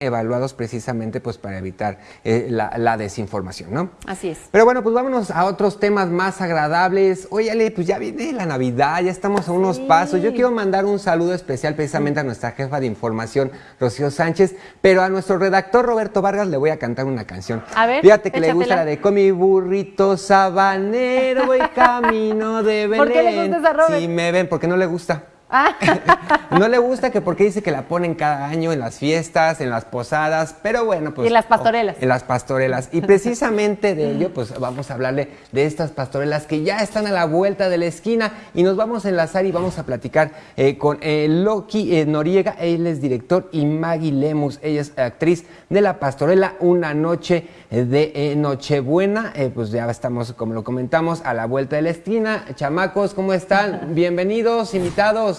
evaluados precisamente pues para evitar eh, la, desinformación, ¿no? Así es. Pero bueno, pues vámonos a otros temas más agradables. Óyale, pues ya viene la Navidad, ya estamos a unos pasos. Yo quiero mandar un saludo especial precisamente a nuestra jefa de información, Rocío Sánchez, pero a nuestro redactor Roberto Vargas le voy a cantar una canción. A ver, Fíjate que le gusta la de con mi burrito sabanero voy camino de Belén. ¿Por qué le gusta esa Robert? Si me ven, porque no le gusta. No le gusta que porque dice que la ponen cada año en las fiestas, en las posadas, pero bueno, pues... Y en las pastorelas. en las pastorelas. Y precisamente de ello, pues vamos a hablarle de estas pastorelas que ya están a la vuelta de la esquina y nos vamos a enlazar y vamos a platicar eh, con eh, Loki eh, Noriega, él es director, y Maggie Lemus, ella es actriz de la pastorela Una Noche de Nochebuena. pues ya estamos, como lo comentamos, a la vuelta de la esquina. Chamacos, ¿cómo están? Bienvenidos, invitados.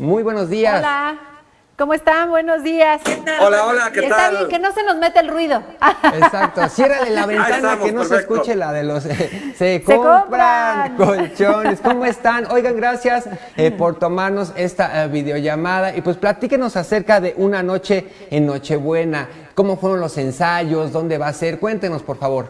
Muy buenos días. Hola. ¿Cómo están? Buenos días. Hola, hola, ¿qué tal? Está bien, que no se nos mete el ruido. Exacto, ciérrale la ventana que no se escuche la de los... se, compran, colchones. ¿Cómo están? Oigan, gracias eh, por tomarnos esta eh, videollamada y pues platíquenos acerca de una noche en Nochebuena. ¿Cómo fueron los ensayos? ¿Dónde va a ser? Cuéntenos, por favor.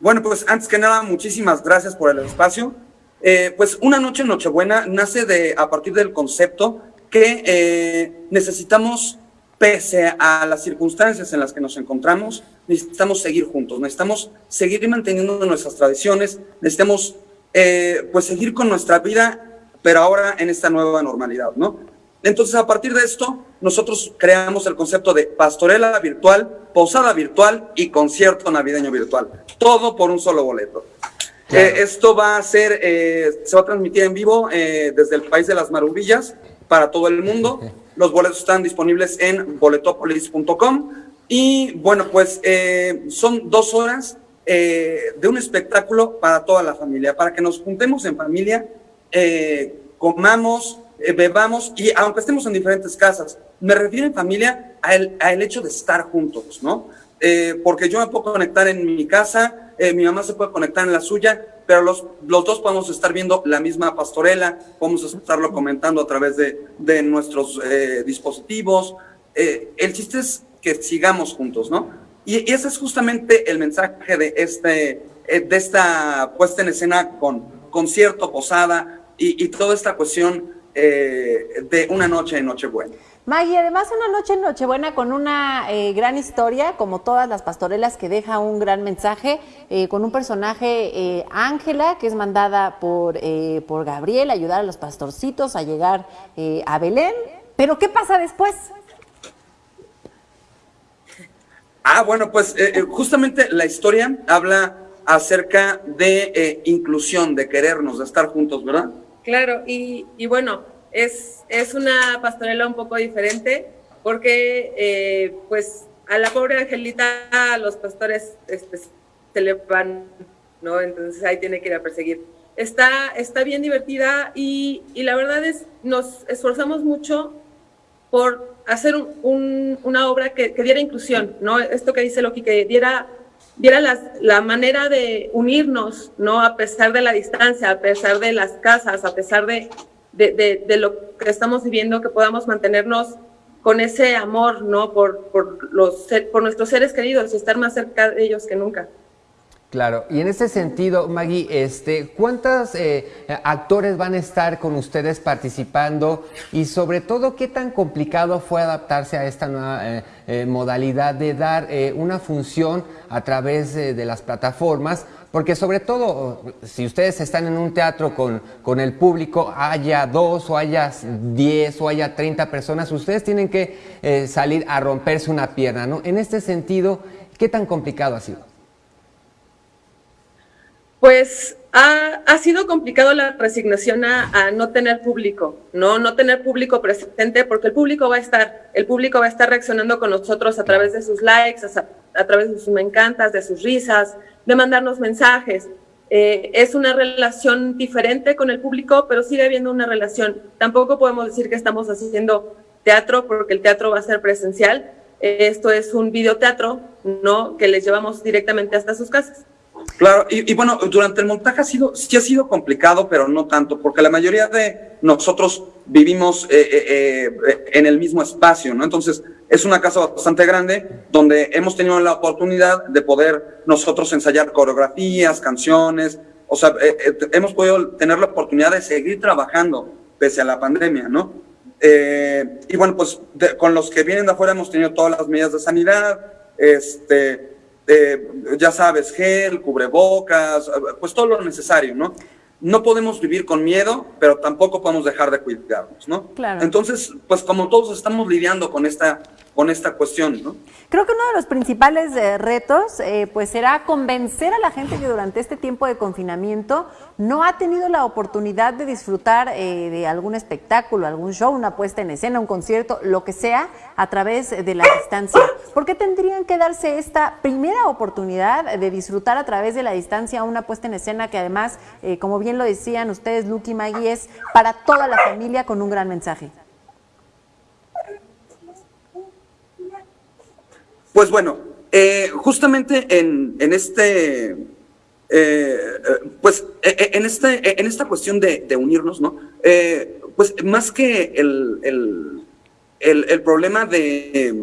Bueno, pues antes que nada, muchísimas gracias por el espacio. Eh, pues una noche en Nochebuena nace de, a partir del concepto que eh, necesitamos, pese a las circunstancias en las que nos encontramos, necesitamos seguir juntos, necesitamos seguir manteniendo nuestras tradiciones, necesitamos eh, pues seguir con nuestra vida, pero ahora en esta nueva normalidad, ¿no? Entonces, a partir de esto, nosotros creamos el concepto de pastorela virtual, posada virtual y concierto navideño virtual. Todo por un solo boleto. Eh, esto va a ser, eh, se va a transmitir en vivo eh, desde el país de las maravillas para todo el mundo. Los boletos están disponibles en boletopolis.com y bueno, pues son dos horas de un espectáculo para toda la familia, para que nos juntemos en familia, comamos, bebamos y aunque estemos en diferentes casas, me refiero en familia al hecho de estar juntos, ¿no? Porque yo me puedo conectar en mi casa, eh, mi mamá se puede conectar en la suya, pero los, los dos podemos estar viendo la misma pastorela, podemos estarlo comentando a través de, de nuestros eh, dispositivos. Eh, el chiste es que sigamos juntos, ¿no? Y, ese es justamente el mensaje de, este, de esta puesta en escena con concierto, posada y, y toda esta cuestión de una noche en Nochebuena. Maggie, además una noche en Nochebuena con una eh, gran historia, como todas las pastorelas que deja un gran mensaje, eh, con un personaje, eh, Ángela, que es mandada por, por Gabriel a ayudar a los pastorcitos a llegar a Belén. Pero ¿qué pasa después? Ah, bueno, pues justamente la historia habla acerca de inclusión, de querernos, de estar juntos, ¿verdad? Claro, y, y bueno, es, es una pastorela un poco diferente porque eh, pues a la pobre Angelita los pastores este, se le van, ¿no? Entonces ahí tiene que ir a perseguir. Está, está bien divertida y, y la verdad es, nos esforzamos mucho por hacer un, una obra que, que, diera inclusión, ¿no? Esto que dice Loki, que diera, diera las, la manera de unirnos, ¿no? A pesar de la distancia, a pesar de las casas, a pesar de, de, lo que estamos viviendo, que podamos mantenernos con ese amor, ¿no? Por, por, los, por nuestros seres queridos y estar más cerca de ellos que nunca. Claro, y en ese sentido, Maggie, este, ¿cuántos eh, actores van a estar con ustedes participando? Y sobre todo, ¿qué tan complicado fue adaptarse a esta nueva eh, eh, modalidad de dar una función a través de las plataformas? Porque sobre todo, si ustedes están en un teatro con, con el público, haya dos o haya diez o haya treinta personas, ustedes tienen que eh, salir a romperse una pierna, ¿no? En este sentido, ¿qué tan complicado ha sido? Pues ha, ha, sido complicado la resignación a, a, no tener público, ¿no? No tener público presente, porque el público va a estar, el público va a estar reaccionando con nosotros a través de sus likes, a, a través de sus me encantas, de sus risas, de mandarnos mensajes. Eh, es una relación diferente con el público, pero sigue habiendo una relación. Tampoco podemos decir que estamos haciendo teatro porque el teatro va a ser presencial. esto es un videoteatro, ¿no? Que les llevamos directamente hasta sus casas. Claro, y, bueno, durante el montaje ha sido, sí ha sido complicado, pero no tanto, porque la mayoría de nosotros vivimos eh, eh, eh, en el mismo espacio, ¿no? Entonces, es una casa bastante grande donde hemos tenido la oportunidad de poder nosotros ensayar coreografías, canciones, o sea, hemos podido tener la oportunidad de seguir trabajando pese a la pandemia, ¿no? y bueno, pues con los que vienen de afuera hemos tenido todas las medidas de sanidad, este, eh, ya sabes, gel, cubrebocas, pues todo lo necesario, ¿no? No podemos vivir con miedo, pero tampoco podemos dejar de cuidarnos, ¿no? Claro. Entonces, pues como todos estamos lidiando con esta con esta cuestión, ¿no? Creo que uno de los principales eh, retos eh, pues será convencer a la gente que durante este tiempo de confinamiento no ha tenido la oportunidad de disfrutar eh, de algún espectáculo, algún show, una puesta en escena, un concierto, lo que sea, a través de la distancia. ¿Por qué tendrían que darse esta primera oportunidad de disfrutar a través de la distancia una puesta en escena que además, como bien lo decían ustedes, Luke y Maggie, es para toda la familia con un gran mensaje? Pues bueno, eh, justamente en, en este, eh, eh, pues en, este, en esta cuestión de, de unirnos, ¿no? pues más que el, el, el, problema de,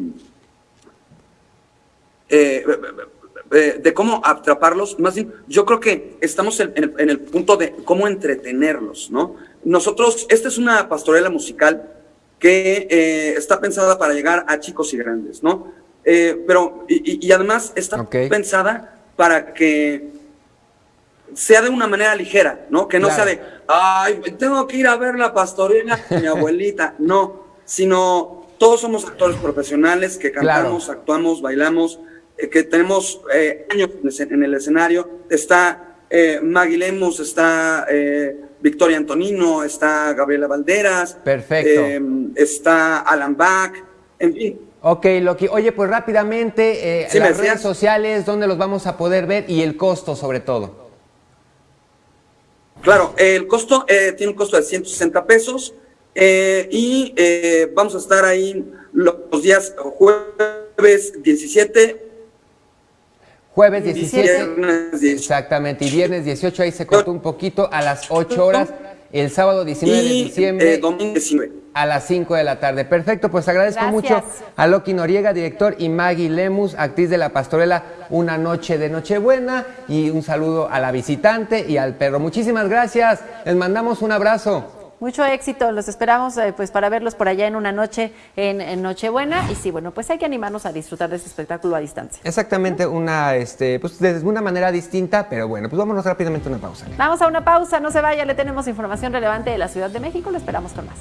de cómo atraparlos, más bien, yo creo que estamos en, el, en el punto de cómo entretenerlos, ¿no? Nosotros, esta es una pastorela musical que está pensada para llegar a chicos y grandes, ¿no? Eh, pero, y, además está pensada para que sea de una manera ligera, ¿no? Que no sea de, ay, tengo que ir a ver la pastorela de mi abuelita. No, sino todos somos actores profesionales que cantamos, actuamos, bailamos, eh, que tenemos eh, años en el escenario. Está Maggie Lemus, está Victoria Antonino, está Gabriela Valderas. Perfecto. está Alan Bach, en fin Ok, Loki. Oye, pues rápidamente, eh, las redes sociales, ¿dónde los vamos a poder ver? Y el costo, sobre todo. Claro, el costo eh, tiene un costo de 160 pesos eh, y vamos a estar ahí los días jueves 17. Jueves 17. Exactamente, y viernes 18, ahí se cortó un poquito a las 8 horas. El sábado 19 de diciembre. domingo 19 a las 5 de la tarde. Perfecto, pues agradezco mucho a Loki Noriega, director, y Maggie Lemus, actriz de la pastorela Una Noche de Nochebuena, y un saludo a la visitante y al perro. Muchísimas gracias, les mandamos un abrazo. Mucho éxito, los esperamos eh, pues para verlos por allá en una noche en, Nochebuena y sí, bueno, pues hay que animarnos a disfrutar de este espectáculo a distancia. Exactamente, una este pues de una manera distinta, pero bueno, pues vámonos rápidamente a una pausa. Vamos a una pausa, no se vaya, le tenemos información relevante de la Ciudad de México, lo esperamos con más.